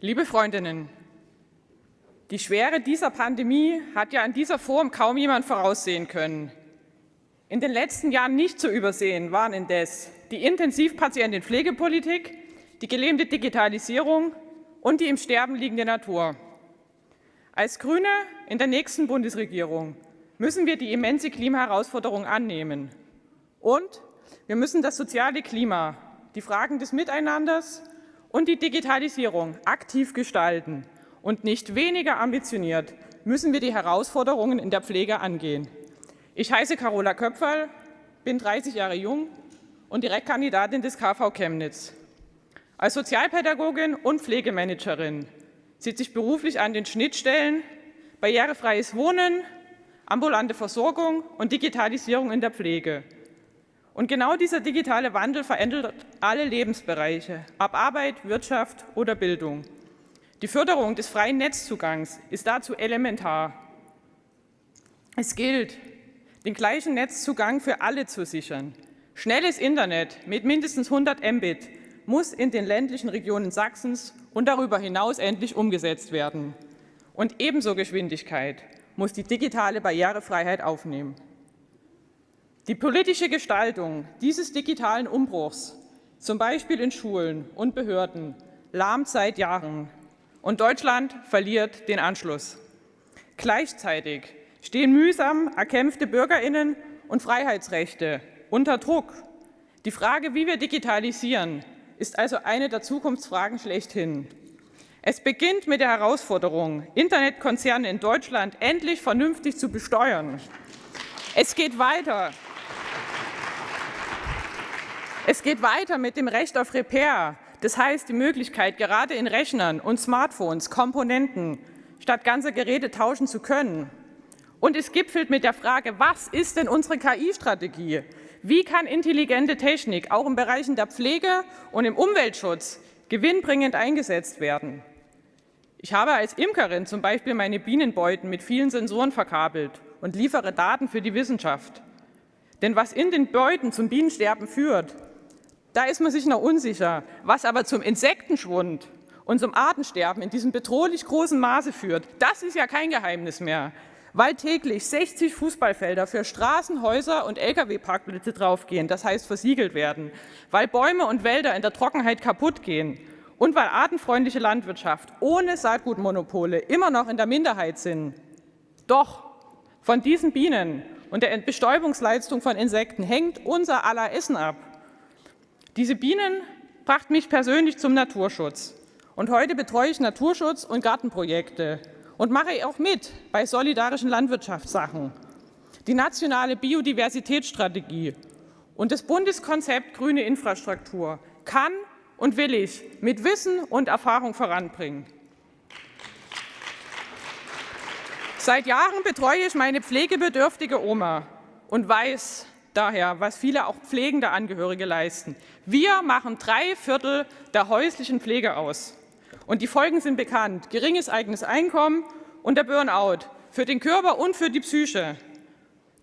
Liebe Freundinnen, die Schwere dieser Pandemie hat ja in dieser Form kaum jemand voraussehen können. In den letzten Jahren nicht zu übersehen waren indes die Intensivpatientenpflegepolitik, die gelähmte Digitalisierung und die im Sterben liegende Natur. Als Grüne in der nächsten Bundesregierung müssen wir die immense Klimaherausforderung annehmen. Und wir müssen das soziale Klima, die Fragen des Miteinanders und die Digitalisierung aktiv gestalten. Und nicht weniger ambitioniert müssen wir die Herausforderungen in der Pflege angehen. Ich heiße Carola Köpferl, bin 30 Jahre jung und Direktkandidatin des KV Chemnitz. Als Sozialpädagogin und Pflegemanagerin sitze ich beruflich an den Schnittstellen barrierefreies Wohnen, ambulante Versorgung und Digitalisierung in der Pflege. Und genau dieser digitale Wandel verändert alle Lebensbereiche, ob Arbeit, Wirtschaft oder Bildung. Die Förderung des freien Netzzugangs ist dazu elementar. Es gilt, den gleichen Netzzugang für alle zu sichern. Schnelles Internet mit mindestens 100 Mbit muss in den ländlichen Regionen Sachsens und darüber hinaus endlich umgesetzt werden. Und ebenso Geschwindigkeit muss die digitale Barrierefreiheit aufnehmen. Die politische Gestaltung dieses digitalen Umbruchs, zum Beispiel in Schulen und Behörden, lahmt seit Jahren und Deutschland verliert den Anschluss. Gleichzeitig stehen mühsam erkämpfte Bürgerinnen und Freiheitsrechte unter Druck. Die Frage, wie wir digitalisieren, ist also eine der Zukunftsfragen schlechthin. Es beginnt mit der Herausforderung, Internetkonzerne in Deutschland endlich vernünftig zu besteuern. Es geht weiter. Es geht weiter mit dem Recht auf Repair, das heißt, die Möglichkeit, gerade in Rechnern und Smartphones Komponenten statt ganzer Geräte tauschen zu können. Und es gipfelt mit der Frage, was ist denn unsere KI-Strategie? Wie kann intelligente Technik auch in Bereichen der Pflege und im Umweltschutz gewinnbringend eingesetzt werden? Ich habe als Imkerin zum Beispiel meine Bienenbeuten mit vielen Sensoren verkabelt und liefere Daten für die Wissenschaft. Denn was in den Beuten zum Bienensterben führt, da ist man sich noch unsicher. Was aber zum Insektenschwund und zum Artensterben in diesem bedrohlich großen Maße führt, das ist ja kein Geheimnis mehr. Weil täglich 60 Fußballfelder für Straßen, Häuser und Lkw-Parkplätze draufgehen, das heißt versiegelt werden, weil Bäume und Wälder in der Trockenheit kaputt gehen und weil artenfreundliche Landwirtschaft ohne Saatgutmonopole immer noch in der Minderheit sind. Doch von diesen Bienen und der Bestäubungsleistung von Insekten hängt unser aller Essen ab. Diese Bienen brachten mich persönlich zum Naturschutz. Und heute betreue ich Naturschutz- und Gartenprojekte und mache auch mit bei solidarischen Landwirtschaftssachen. Die nationale Biodiversitätsstrategie und das Bundeskonzept Grüne Infrastruktur kann und will ich mit Wissen und Erfahrung voranbringen. Seit Jahren betreue ich meine pflegebedürftige Oma und weiß, daher, was viele auch pflegende Angehörige leisten. Wir machen drei Viertel der häuslichen Pflege aus. Und die Folgen sind bekannt. Geringes eigenes Einkommen und der Burnout für den Körper und für die Psyche.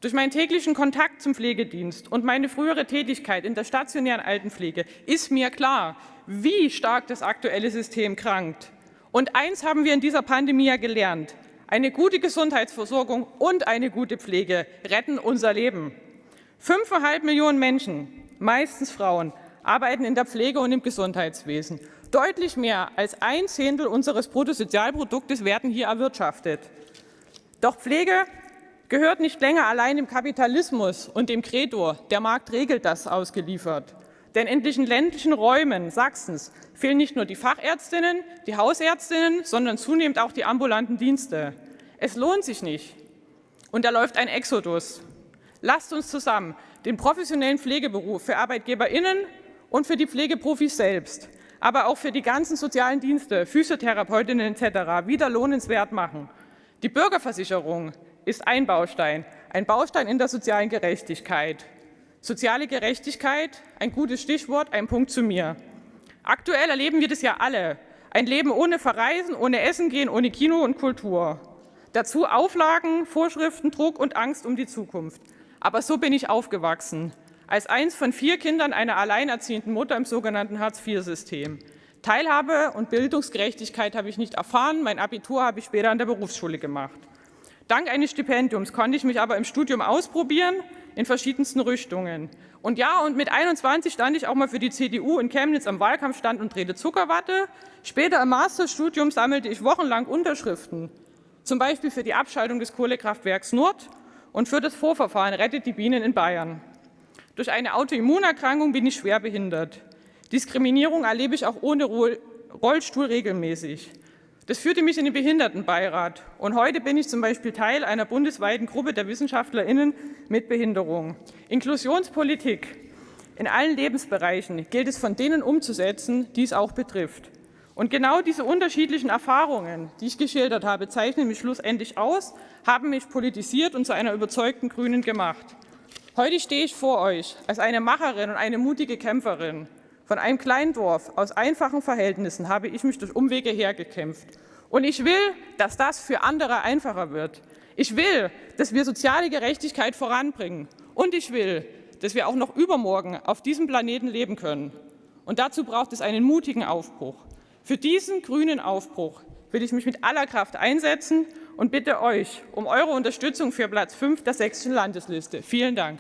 Durch meinen täglichen Kontakt zum Pflegedienst und meine frühere Tätigkeit in der stationären Altenpflege ist mir klar, wie stark das aktuelle System krankt. Und eins haben wir in dieser Pandemie ja gelernt. Eine gute Gesundheitsversorgung und eine gute Pflege retten unser Leben. Fünfeinhalb Millionen Menschen, meistens Frauen, arbeiten in der Pflege und im Gesundheitswesen. Deutlich mehr als ein Zehntel unseres Bruttosozialproduktes werden hier erwirtschaftet. Doch Pflege gehört nicht länger allein im Kapitalismus und dem Credo, der Markt regelt das, ausgeliefert. Denn in den ländlichen Räumen Sachsens fehlen nicht nur die Fachärztinnen, die Hausärztinnen, sondern zunehmend auch die ambulanten Dienste. Es lohnt sich nicht. Und da läuft ein Exodus. Lasst uns zusammen den professionellen Pflegeberuf für ArbeitgeberInnen und für die Pflegeprofis selbst, aber auch für die ganzen sozialen Dienste, Physiotherapeutinnen etc. wieder lohnenswert machen. Die Bürgerversicherung ist ein Baustein, ein Baustein in der sozialen Gerechtigkeit. Soziale Gerechtigkeit, ein gutes Stichwort, ein Punkt zu mir. Aktuell erleben wir das ja alle. Ein Leben ohne Verreisen, ohne Essen gehen, ohne Kino und Kultur. Dazu Auflagen, Vorschriften, Druck und Angst um die Zukunft. Aber so bin ich aufgewachsen, als eins von vier Kindern einer alleinerziehenden Mutter im sogenannten Hartz-IV-System. Teilhabe und Bildungsgerechtigkeit habe ich nicht erfahren. Mein Abitur habe ich später an der Berufsschule gemacht. Dank eines Stipendiums konnte ich mich aber im Studium ausprobieren in verschiedensten Richtungen. Und ja, und mit 21 stand ich auch mal für die CDU in Chemnitz am Wahlkampfstand und drehte Zuckerwatte. Später im Masterstudium sammelte ich wochenlang Unterschriften, zum Beispiel für die Abschaltung des Kohlekraftwerks Nord und für das Vorverfahren Rettet die Bienen in Bayern. Durch eine Autoimmunerkrankung bin ich schwer behindert. Diskriminierung erlebe ich auch ohne Rollstuhl regelmäßig. Das führte mich in den Behindertenbeirat. Und heute bin ich zum Beispiel Teil einer bundesweiten Gruppe der WissenschaftlerInnen mit Behinderung. Inklusionspolitik in allen Lebensbereichen gilt es von denen umzusetzen, die es auch betrifft. Und genau diese unterschiedlichen Erfahrungen, die ich geschildert habe, zeichnen mich schlussendlich aus, haben mich politisiert und zu einer überzeugten Grünen gemacht. Heute stehe ich vor euch als eine Macherin und eine mutige Kämpferin. Von einem kleinen Dorf aus einfachen Verhältnissen habe ich mich durch Umwege hergekämpft. Und ich will, dass das für andere einfacher wird. Ich will, dass wir soziale Gerechtigkeit voranbringen. Und ich will, dass wir auch noch übermorgen auf diesem Planeten leben können. Und dazu braucht es einen mutigen Aufbruch. Für diesen grünen Aufbruch will ich mich mit aller Kraft einsetzen und bitte euch um eure Unterstützung für Platz 5 der sächsischen Landesliste. Vielen Dank.